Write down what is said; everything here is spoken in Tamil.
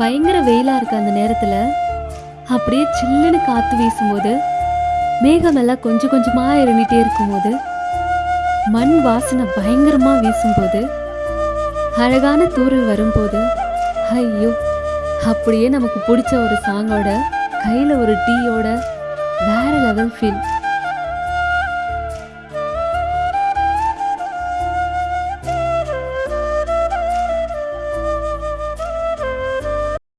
பயங்கர வெயிலா இருக்க அந்த நேரத்துல. அப்படியே சில்லுன்னு காத்து வீசும்போது மேகமெல்லாம் கொஞ்சம் கொஞ்சமா இறங்கிட்டே இருக்கும்போது மண் வாசனை பயங்கரமா வீசும்போது அழகான தூரல் வரும்போது ஐயோ அப்படியே நமக்கு பிடிச்ச ஒரு சாங்கோட கையில ஒரு டீயோட வேற லெவல் ஃபீல்